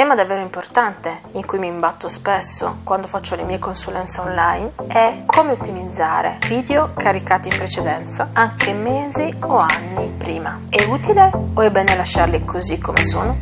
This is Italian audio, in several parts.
tema davvero importante in cui mi imbatto spesso quando faccio le mie consulenze online è come ottimizzare video caricati in precedenza anche mesi o anni prima. È utile o è bene lasciarli così come sono?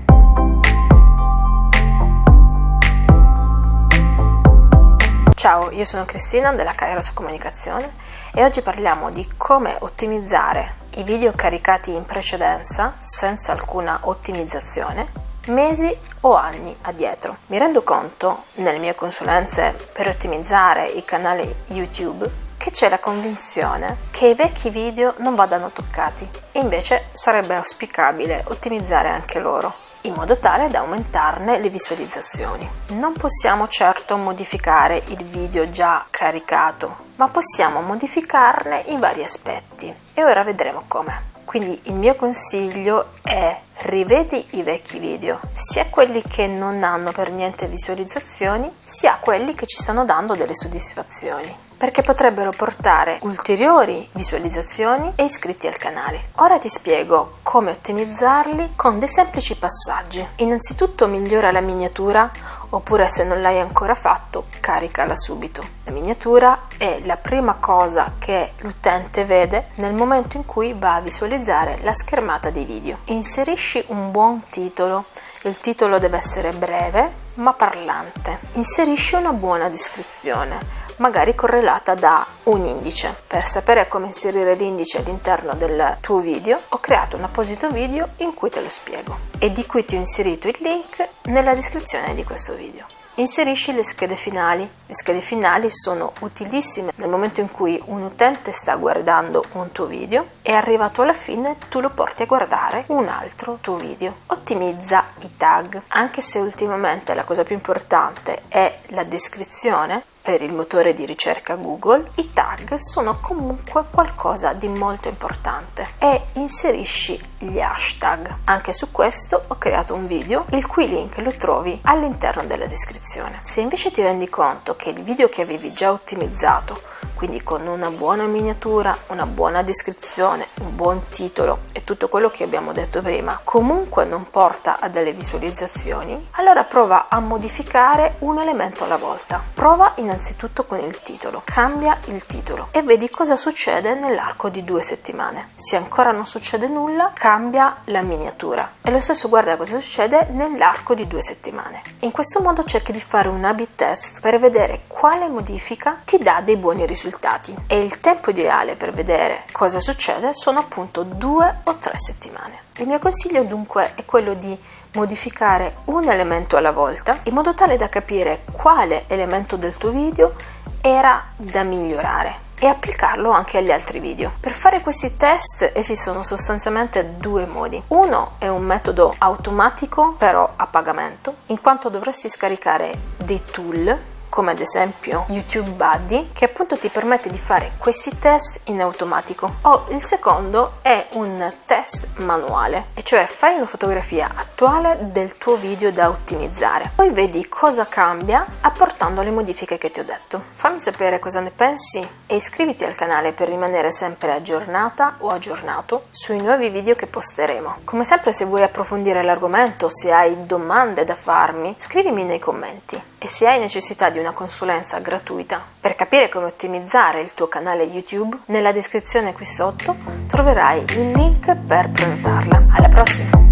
Ciao, io sono Cristina della Kairos Comunicazione e oggi parliamo di come ottimizzare i video caricati in precedenza senza alcuna ottimizzazione mesi o anni addietro. Mi rendo conto nelle mie consulenze per ottimizzare i canali YouTube che c'è la convinzione che i vecchi video non vadano toccati e invece sarebbe auspicabile ottimizzare anche loro in modo tale da aumentarne le visualizzazioni. Non possiamo certo modificare il video già caricato, ma possiamo modificarne i vari aspetti e ora vedremo come. Quindi il mio consiglio è rivedi i vecchi video, sia quelli che non hanno per niente visualizzazioni, sia quelli che ci stanno dando delle soddisfazioni perché potrebbero portare ulteriori visualizzazioni e iscritti al canale. Ora ti spiego come ottimizzarli con dei semplici passaggi. Innanzitutto migliora la miniatura oppure se non l'hai ancora fatto caricala subito. La miniatura è la prima cosa che l'utente vede nel momento in cui va a visualizzare la schermata dei video. Inserisci un buon titolo, il titolo deve essere breve ma parlante. Inserisci una buona descrizione magari correlata da un indice. Per sapere come inserire l'indice all'interno del tuo video ho creato un apposito video in cui te lo spiego e di cui ti ho inserito il link nella descrizione di questo video. Inserisci le schede finali. Le schede finali sono utilissime nel momento in cui un utente sta guardando un tuo video e arrivato alla fine tu lo porti a guardare un altro tuo video. Ottimizza i tag, anche se ultimamente la cosa più importante è la descrizione, per il motore di ricerca Google, i tag sono comunque qualcosa di molto importante e inserisci gli hashtag. Anche su questo ho creato un video il cui link lo trovi all'interno della descrizione. Se invece ti rendi conto che il video che avevi già ottimizzato quindi con una buona miniatura, una buona descrizione, un buon titolo e tutto quello che abbiamo detto prima, comunque non porta a delle visualizzazioni, allora prova a modificare un elemento alla volta. Prova innanzitutto con il titolo, cambia il titolo e vedi cosa succede nell'arco di due settimane. Se ancora non succede nulla, cambia la miniatura e lo stesso guarda cosa succede nell'arco di due settimane. In questo modo cerchi di fare un A-B test per vedere quale modifica ti dà dei buoni risultati risultati e il tempo ideale per vedere cosa succede sono appunto due o tre settimane. Il mio consiglio dunque è quello di modificare un elemento alla volta in modo tale da capire quale elemento del tuo video era da migliorare e applicarlo anche agli altri video. Per fare questi test esistono sostanzialmente due modi. Uno è un metodo automatico però a pagamento, in quanto dovresti scaricare dei tool come ad esempio YouTube Buddy, che appunto ti permette di fare questi test in automatico. O il secondo è un test manuale, e cioè fai una fotografia attuale del tuo video da ottimizzare. Poi vedi cosa cambia apportando le modifiche che ti ho detto. Fammi sapere cosa ne pensi e iscriviti al canale per rimanere sempre aggiornata o aggiornato sui nuovi video che posteremo. Come sempre se vuoi approfondire l'argomento, se hai domande da farmi, scrivimi nei commenti e se hai necessità di una consulenza gratuita per capire come ottimizzare il tuo canale YouTube, nella descrizione qui sotto troverai il link per prenotarla. Alla prossima!